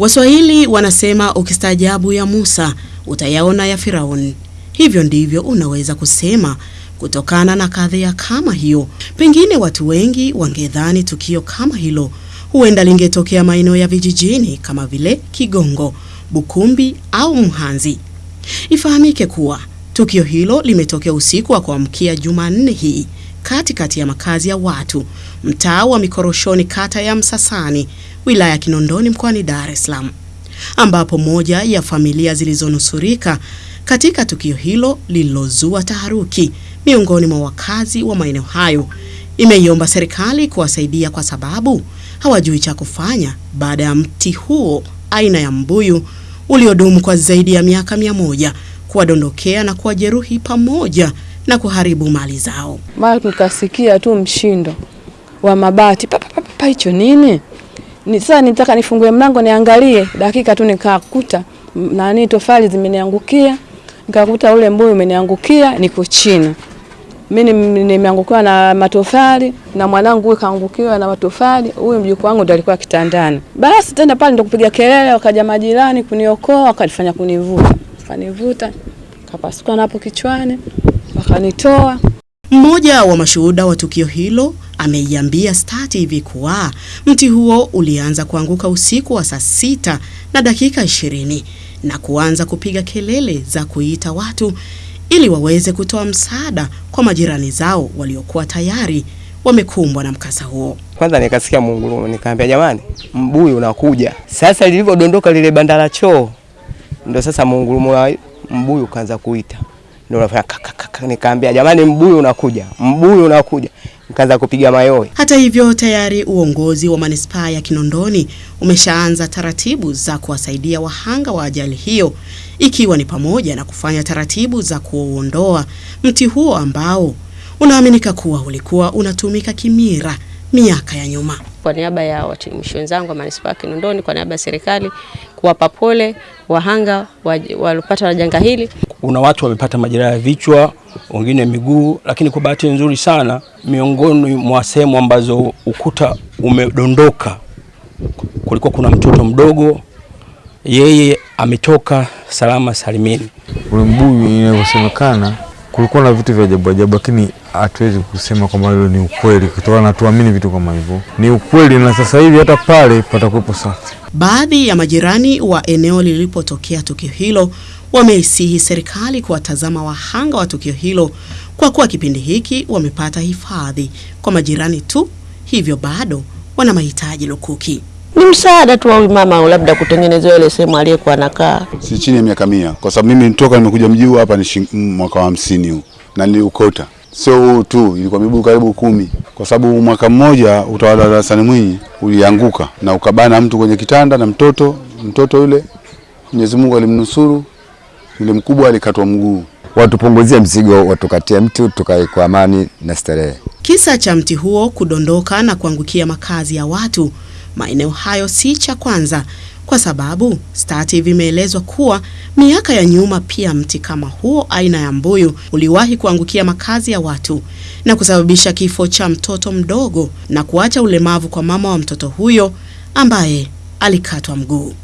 Waswahili wanasema ukistaajabu ya Musa utayaona ya firaun Hivyo ndivyo unaweza kusema kutokana na kadhia kama hiyo. Pengine watu wengi wangedhani tukio kama hilo huenda lingetokea maeneo ya vijijini kama vile Kigongo, Bukumbi au Mhanzi. Ifahamike kuwa tukio hilo limetokea usiku wa kuamkia Jumanne hii katikati ya makazi ya watu. Mtaa wa Mikoroshoni, kata ya Msasani, wilaya ya Kinondoni, mkoani Dar es Salaam, ambapo moja ya familia zilizonusurika katika tukio hilo lililozua taharuki miongoni mwa wakazi wa maeneo hayo. Imeiomba serikali kuwasaidia kwa sababu hawajui cha kufanya baada ya mti huo aina ya mbuyu uliodumu kwa zaidi ya miaka mia moja kuwadondokea na kuwajeruhi pamoja na kuharibu mali zao. Mara tukasikia tu mshindo wa mabati papa, papa, pa, pa, hicho nini? Ni sasa nitaka nifungue mlango niangalie, dakika tu nikakuta nani tofali zimeniangukia, nikakuta ule mbuyu umeniangukia, niko chini mimi nimeangukiwa na matofali na mwanangu huyu kaangukiwa na matofali, huyu mjukuu wangu ndo alikuwa kitandani. Basi tena pale ndo kupiga kelele, wakaja majirani kuniokoa, wakanifanya kunivuta, kanivuta kapasuka napo kichwani, wakanitoa. Mmoja wa mashuhuda wa tukio hilo ameiambia Star TV kuwa mti huo ulianza kuanguka usiku wa saa sita na dakika ishirini na kuanza kupiga kelele za kuita watu ili waweze kutoa msaada kwa majirani zao waliokuwa tayari wamekumbwa na mkasa huo. Kwanza nikasikia mungurumo, nikaambia jamani, mbuyu unakuja. Sasa lilivyodondoka lile banda la choo, ndio sasa mungurumo wa mbuyu kaanza kuita, ndio unafanya kaka. Nikaambia jamani, mbuyu unakuja, mbuyu unakuja, nikaanza kupiga mayowe. Hata hivyo, tayari uongozi wa manispaa ya Kinondoni umeshaanza taratibu za kuwasaidia wahanga wa ajali hiyo ikiwa ni pamoja na kufanya taratibu za kuuondoa mti huo ambao unaaminika kuwa ulikuwa unatumika kimira miaka ya nyuma. Kwa niaba ya watumishi wenzangu wa manispaa ya Kinondoni, kwa niaba ya serikali kuwapa pole wahanga waliopata na janga hili. Kuna watu wamepata majeraha ya vichwa, wengine miguu, lakini kwa bahati nzuri sana, miongoni mwa sehemu ambazo ukuta umedondoka kulikuwa kuna mtoto mdogo, yeye ametoka salama salimini. Ule mbuyu inavyosemekana, kulikuwa na vitu vya ajabu ajabu, lakini hatuwezi kusema kwamba hilo ni ukweli, kutokana na tuamini vitu kama hivyo ni ukweli, na sasa hivi hata pale patakuwepo safi. Baadhi ya majirani wa eneo lilipotokea tukio hilo wameisihi serikali kuwatazama wahanga wa tukio hilo kwa kuwa kipindi hiki wamepata hifadhi kwa majirani tu, hivyo bado wana mahitaji lukuki. Ni msaada tu wa mama, labda kutengenezewa ile sehemu aliyekuwa anakaa. Si chini ya miaka mia, kwa sababu mimi nitoka nimekuja mji huu hapa ni mwaka wa hamsini huu na niliukota. Sio huu tu, ilikuwa mibuu karibu kumi, kwa sababu mwaka mmoja utawala wa Hassan Mwinyi ulianguka na ukabana mtu kwenye kitanda na mtoto mtoto yule, Mwenyezi Mungu alimnusuru, yule mkubwa alikatwa mguu. Watupunguzie mzigo, watukatie mti tukae kwa amani na starehe. Kisa cha mti huo kudondoka na kuangukia makazi ya watu maeneo hayo si cha kwanza, kwa sababu Star TV imeelezwa kuwa miaka ya nyuma pia mti kama huo aina ya mbuyu uliwahi kuangukia makazi ya watu na kusababisha kifo cha mtoto mdogo na kuacha ulemavu kwa mama wa mtoto huyo ambaye alikatwa mguu.